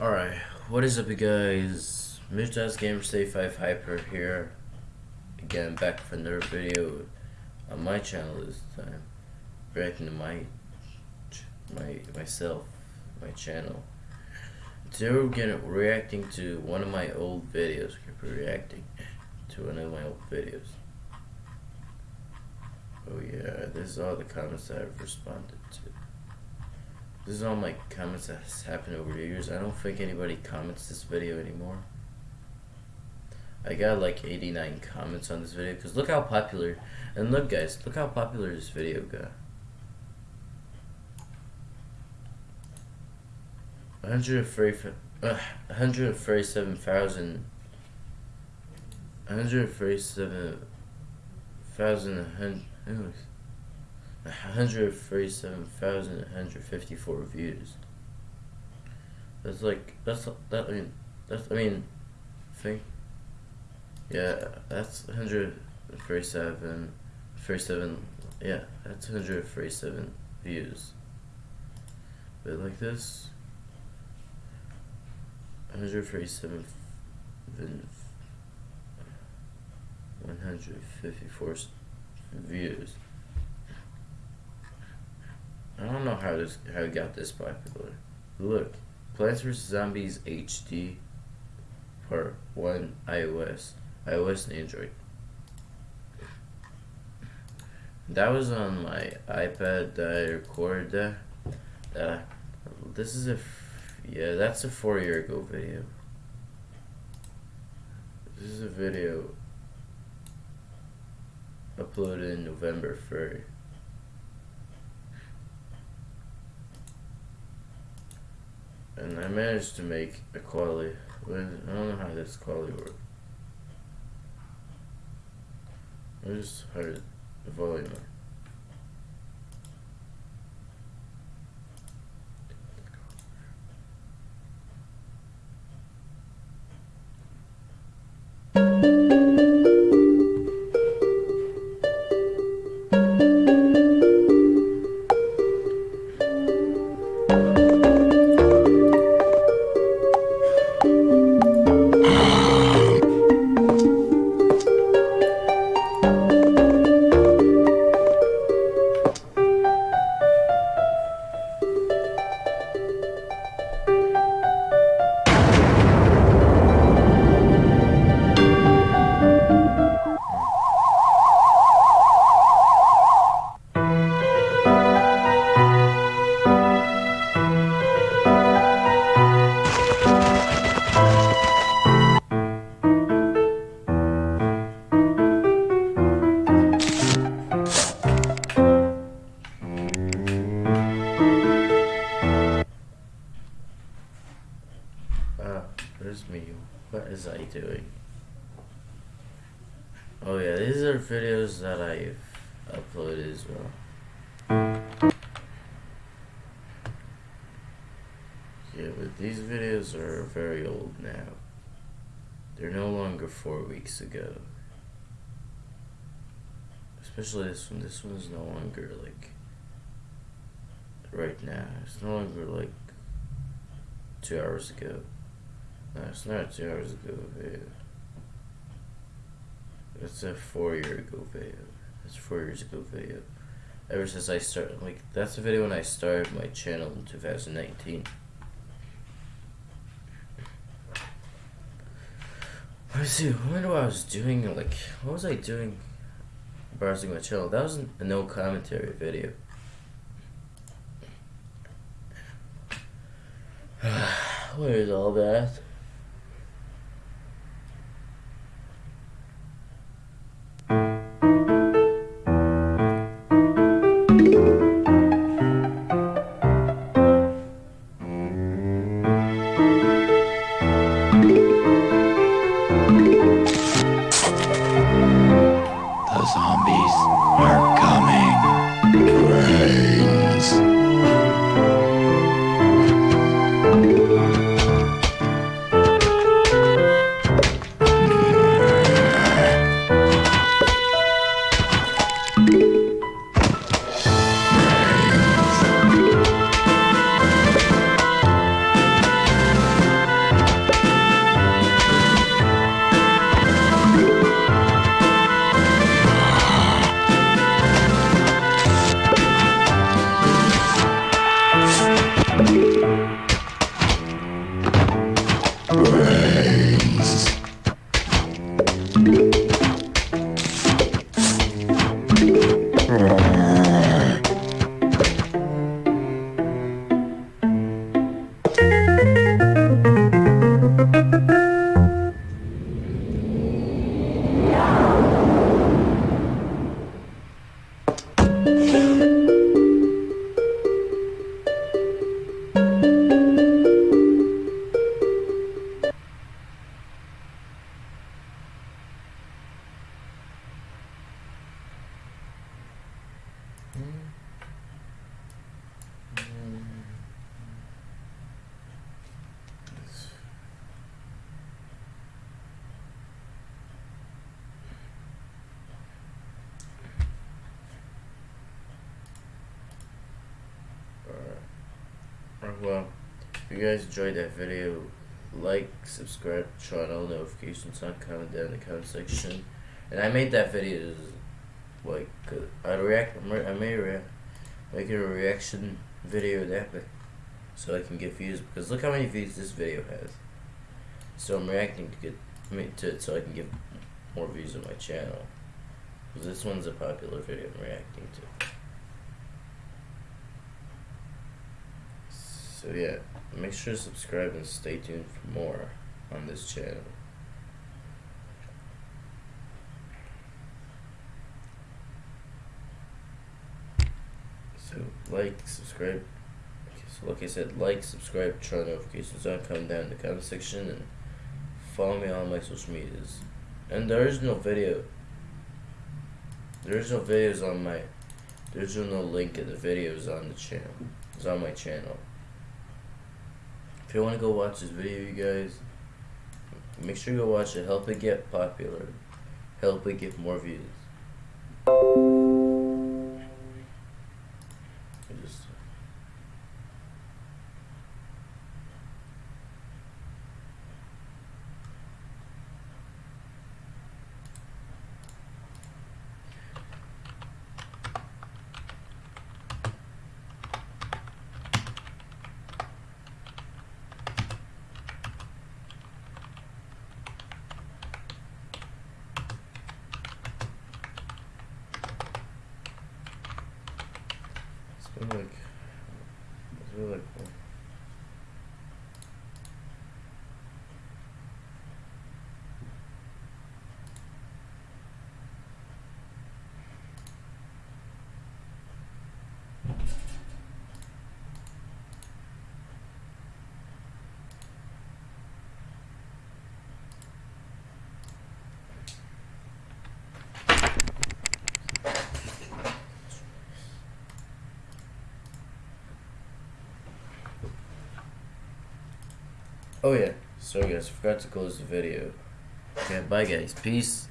Alright, what is up you guys? Mr. Gamer Stay 5 Hyper here. Again, back for another video on my channel this time. Reacting to my, my, myself, my channel. Today we're gonna reacting to one of my old videos. We're reacting to one of my old videos. Oh yeah, this is all the comments that I've responded to. This is all my comments that has happened over the years. I don't think anybody comments this video anymore. I got like 89 comments on this video because look how popular and look guys look how popular this video got 137,000 uh, 137,000 137,154 views. That's like that's that I mean that's I mean think yeah that's 137 37 yeah that's 137 views. But like this 137 154 views. I don't know how this how it got this popular. Look, Plants vs Zombies HD Part One iOS, iOS and Android. That was on my iPad that I recorded that. Uh, this is a yeah, that's a four year ago video. This is a video uploaded in November 3rd. And I managed to make a quality. I don't know how this quality works. I just heard the volume. Me what is I doing? Oh yeah, these are videos that I've uploaded as well. Yeah, but these videos are very old now. They're no longer four weeks ago. Especially this one. This one's no longer like right now. It's no longer like two hours ago. It's not two hours ago video. It's a four year ago video. It's four years ago video. Ever since I started, like, that's the video when I started my channel in 2019. Let me see, I wonder what I was doing, like, what was I doing browsing my channel? That was a no commentary video. Where is all that? 친구라 well, if you guys enjoyed that video, like, subscribe, turn on notifications on, comment down in the comment section. And I made that video like uh, I react. I made a make a reaction video that, but so I can get views because look how many views this video has. So I'm reacting to get to it so I can get more views on my channel. Because this one's a popular video I'm reacting to. So yeah, make sure to subscribe and stay tuned for more on this channel. So like, subscribe. So like I said, like, subscribe, turn notifications on, comment down in the comment section, and follow me on my social medias. And there is no video. There is no videos on my. There's no link in the videos on the channel. It's on my channel. If you want to go watch this video, you guys, make sure you go watch it. Help it get popular. Help it get more views. It's like, it's really cool. Oh yeah, sorry guys, forgot to close the video. Okay, bye guys, peace.